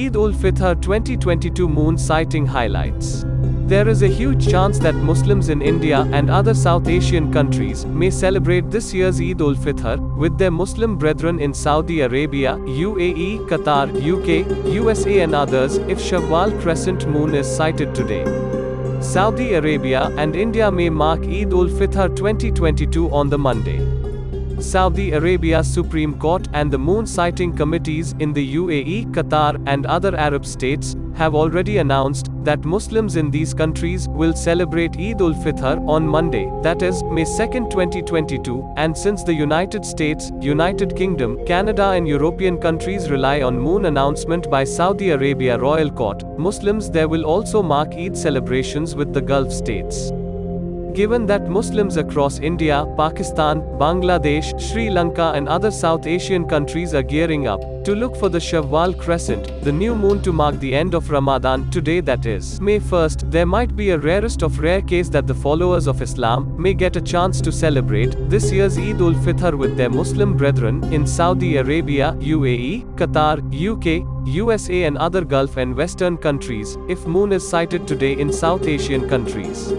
Eid ul Fitr 2022 moon sighting highlights. There is a huge chance that Muslims in India and other South Asian countries may celebrate this year's Eid ul Fitr with their Muslim brethren in Saudi Arabia, UAE, Qatar, UK, USA, and others if Shawwal crescent moon is sighted today. Saudi Arabia and India may mark Eid ul Fitr 2022 on the Monday. Saudi Arabia's Supreme Court and the moon sighting committees in the UAE, Qatar, and other Arab states have already announced that Muslims in these countries will celebrate Eid ul Fitr on Monday, that is, May 2, 2022, and since the United States, United Kingdom, Canada, and European countries rely on moon announcement by Saudi Arabia Royal Court, Muslims there will also mark Eid celebrations with the Gulf states. Given that Muslims across India, Pakistan, Bangladesh, Sri Lanka and other South Asian countries are gearing up to look for the Shawwal crescent, the new moon to mark the end of Ramadan today that is May 1st, there might be a rarest of rare case that the followers of Islam may get a chance to celebrate this year's Eid ul Fitr with their Muslim brethren in Saudi Arabia, UAE, Qatar, UK, USA and other Gulf and Western countries, if moon is sighted today in South Asian countries.